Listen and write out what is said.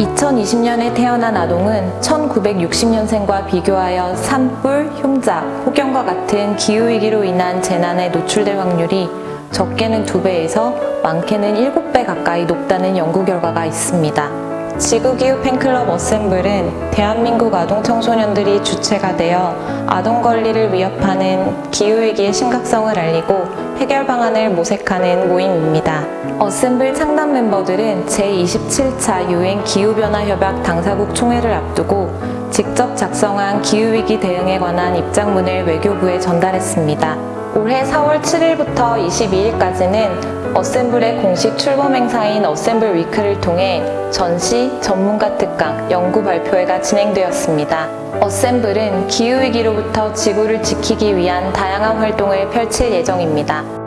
2020년에 태어난 아동은 1960년생과 비교하여 산불, 흉작, 혹연과 같은 기후위기로 인한 재난에 노출될 확률이 적게는 2배에서 많게는 7배 가까이 높다는 연구 결과가 있습니다. 지구기후 팬클럽 어셈블은 대한민국 아동 청소년들이 주체가 되어 아동 권리를 위협하는 기후위기의 심각성을 알리고 해결 방안을 모색하는 모임입니다. 어셈블 창단 멤버들은 제27차 유엔 기후변화 협약 당사국 총회를 앞두고 직접 작성한 기후위기 대응에 관한 입장문을 외교부에 전달했습니다. 올해 4월 7일부터 22일까지는 어셈블의 공식 출범 행사인 어셈블 위크를 통해 전시, 전문가 특강, 연구 발표회가 진행되었습니다. 어셈블은 기후위기로부터 지구를 지키기 위한 다양한 활동을 펼칠 예정입니다.